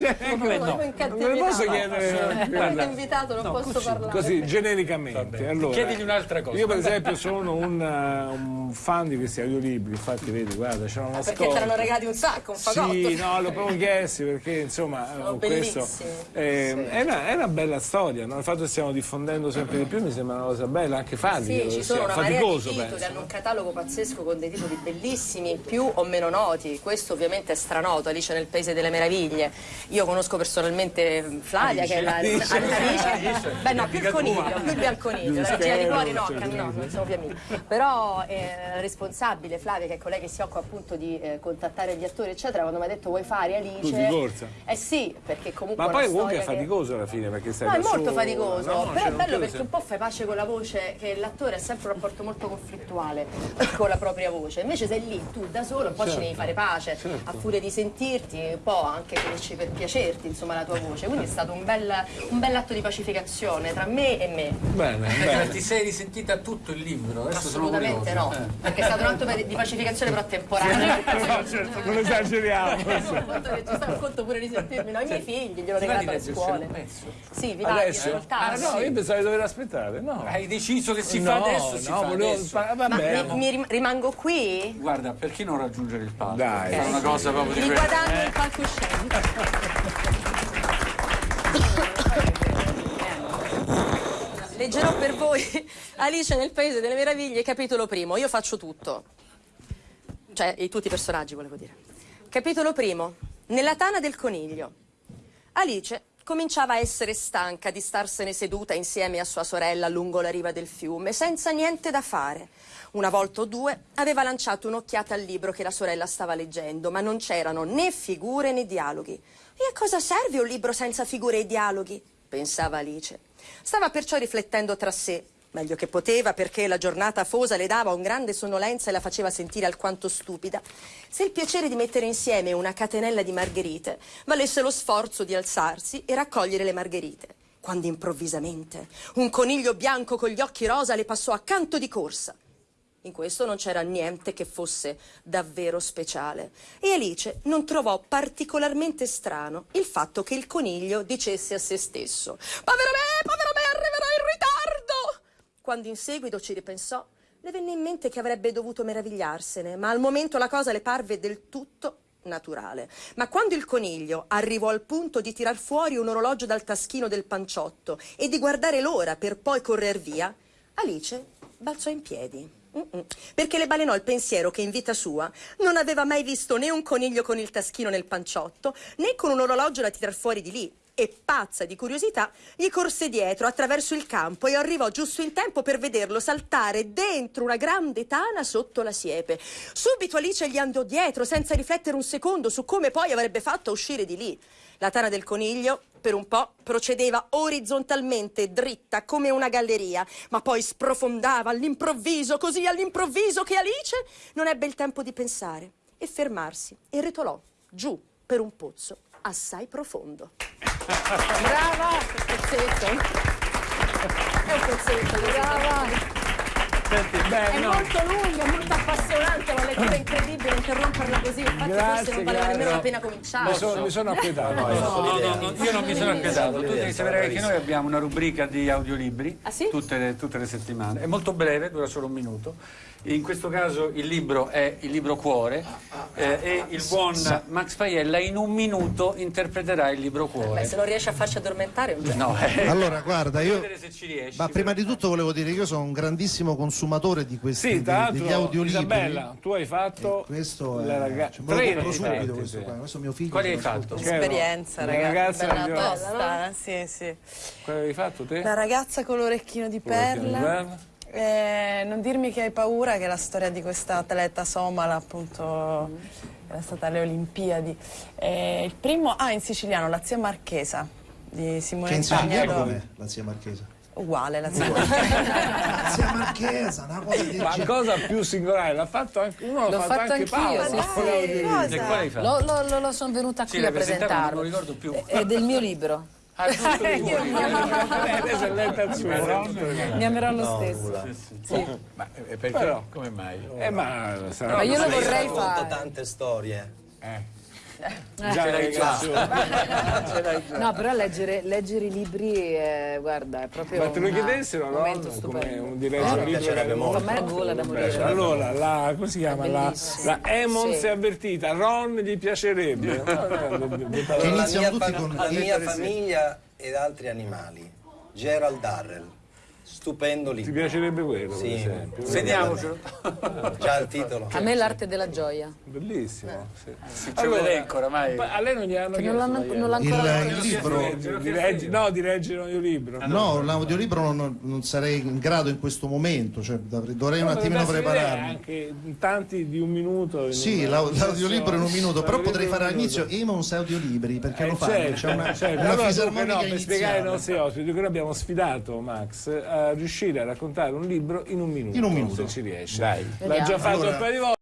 Secondo me no. Non me lo posso chiedere. Guarda, invitato, non no, posso così, parlare. Così, genericamente. Allora, Chiedigli un'altra cosa. Io, per esempio, sono un, uh, un fan di questi audiolibri. Infatti, vedi, guarda, c'è una Perché scorta. te l'hanno regalati un sacco, un fagotto. Sì, no, l'ho proprio chiesto perché, insomma, Sono questo bellissimi. eh, Sì. è, una, è una bella storia. No? Il fatto che stiamo diffondendo sempre di più mi sembra una cosa bella, anche farli. Sì, ci sono una marea di faticoso, titoli, hanno un catalogo pazzesco con dei titoli bellissimi, più o meno noti. Questo ovviamente è stranoto, Alice nel Paese delle Meraviglie. Io conosco personalmente Flavia, che è la Alice. Alice. Beh no, più il coniglio, più il bianconiglio. La regina di cuori no, Certo. no, non siamo più amici. Però è responsabile Flavia, che è colei che si occupa appunto di eh, contattare gli attori, eccetera, quando mi ha detto vuoi fare Alice? Tu di corsa? Eh sì, perché comunque Ma poi comunque è che- faticoso alla fine perché stai No, è molto sola, faticoso, no? però Cioè, è non bello perché un po' fai pace con la voce, che l'attore ha sempre un rapporto molto conflittuale con la propria voce. Invece sei lì, tu da solo, un po' ci devi fare pace, certo. a furia di sentirti, un po' anche finisci per piacerti, insomma, la tua voce. Quindi è stato un bel, un bell'atto di pacificazione tra me e me. Bene, Senti, bene. Ti sei risentita tutto il libro? Adesso sono Assolutamente no. Eh. perché è stato un atto di pacificazione però temporaneo. No, certo, non esageriamo. Che ci sta un conto pure di sentirmi, no? I miei figli glielo regalato alle scuole. Sì, vi va di Adesso? Ah, no, io pensavo di dover aspettare. No. Hai deciso che si no, fa adesso? Si no, fa volevo adesso. Ma mi, mi rim- rimango qui? Guarda, perché non raggiungere il palco? Dai. Fare una cosa proprio di Mi guadagno il palcoscenico. Per voi Alice nel Paese delle Meraviglie, capitolo primo. Io faccio tutto. Cioè, tutti i personaggi, volevo dire. Capitolo primo. Nella tana del coniglio. Alice cominciava a essere stanca di starsene seduta insieme a sua sorella lungo la riva del fiume, senza niente da fare. Una volta o due aveva lanciato un'occhiata al libro che la sorella stava leggendo, ma non c'erano né figure né dialoghi. E a cosa serve un libro senza figure e dialoghi? Pensava Alice. Stava perciò riflettendo tra sé, meglio che poteva perché la giornata afosa le dava un grande sonnolenza e la faceva sentire alquanto stupida, se il piacere di mettere insieme una catenella di margherite valesse lo sforzo di alzarsi e raccogliere le margherite. Quando improvvisamente un coniglio bianco con gli occhi rosa le passò accanto di corsa. In questo non c'era niente che fosse davvero speciale e Alice non trovò particolarmente strano il fatto che il coniglio dicesse a se stesso Povero me, povero me, arriverò in ritardo! Quando in seguito ci ripensò, le venne in mente che avrebbe dovuto meravigliarsene, ma al momento la cosa le parve del tutto naturale. Ma quando il coniglio arrivò al punto di tirar fuori un orologio dal taschino del panciotto e di guardare l'ora per poi correr via, Alice balzò in piedi. Perché le balenò il pensiero che in vita sua non aveva mai visto né un coniglio con il taschino nel panciotto, né con un orologio da tirar fuori di lì. E pazza di curiosità, gli corse dietro attraverso il campo e arrivò giusto in tempo per vederlo saltare dentro una grande tana sotto la siepe. Subito Alice gli andò dietro senza riflettere un secondo su come poi avrebbe fatto a uscire di lì. La tana del coniglio, per un po', procedeva orizzontalmente, dritta, come una galleria, ma poi sprofondava all'improvviso, così all'improvviso che Alice non ebbe il tempo di pensare e fermarsi e rotolò giù per un pozzo assai profondo. Brava! Pezzetto. È un pezzetto, brava! Senti, beh, È no. molto lunga, è molto appassionante, una lettura incredibile, interromperla così, infatti Grazie, forse non valeva nemmeno la pena cominciare. Mi sono, mi sono appietato. No, no, no, io non mi sono acquietato. Tu devi sapere che noi abbiamo una rubrica di audiolibri Ah, sì? tutte, le, tutte le settimane. È molto breve, dura solo un minuto. In questo caso il libro è il libro Cuore eh, e il buon Max Paiella in un minuto interpreterà il libro Beh, Cuore. se non riesci a farci addormentare un genio. No, eh, Allora, guarda, io. vedere se ci riesci. Ma prima di tutto volevo dire che io sono un grandissimo consumatore di questi Sì, degli l'altro, audiolibri. Isabella, tu hai fatto Questo è. la raga- cioè, me subito questo qua. Questo è mio figlio. Quali hai fatto? Esperienza, La ragazzi. ragazza Bella tosta. Tosta, sì, sì. Quello hai fatto te? La ragazza con l'orecchino di perla. Eh, non dirmi che hai paura, che la storia di questa atleta somala, appunto, era stata alle Olimpiadi. Eh, il primo, ah, in siciliano, la zia Marchesa di Che Simone in siciliano Spagnolo. com'è la zia Marchesa? Uguale la zia Marchesa. La zia Marchesa, una cosa del Ma cosa più singolare, l'ha fatto anche uno, l'ha fatto, fatto anche Paolo. sì, sì. E? Lo, lo- lo- sono venuta Sì, qui l'hai a presentato, non me lo presentarlo. ricordo più. È del mio libro. Eh, Adesso è lenta il suo? Mi amerò lo stesso. Ma eh, perché? Però- Come mai? Eh, ma sarà Ma io lo vorrei fare. tante storie. Eh. Già. No, però leggere, leggere i libri, eh, guarda, è proprio Ma te lo una- chiedessero, un no? momento Come stupendo. un di leggere mi un libro piacerebbe molto. A me la gola da morire. Allora, la, come si chiama? La, la Emon Sì. si è avvertita, Ron gli piacerebbe. Iniziano mia, tutti fa- con- la mia famiglia ed altri animali. Gerald Darrell. Stupendo Ti libro. piacerebbe quello, per Sì. esempio? Segniamocelo. Già il titolo. A me l'arte della gioia. Bellissimo. Sì. C'è un elenco oramai. ma a lei non gli hanno Che chiesto non non l'ha Il, ancora il libro, Di- legge- no, di leggere un audiolibro. no, l'audiolibro non, non sarei in grado in questo momento, cioè dovrei, un No, attimino prepararmi. Anche in tanti di un minuto. in Sì, l'audiolibro in un minuto, però potrei fare un all'inizio. Emons audiolibri, perché Eh, lo fanno, certo, c'è una, certo. una Allora, fisarmonica no, per spiegare ai nostri ospiti, che noi abbiamo sfidato Max a riuscire a raccontare un libro in un minuto. In un minuto. Se ci riesce. Dai. L'ha già fatto Allora- un paio di volte.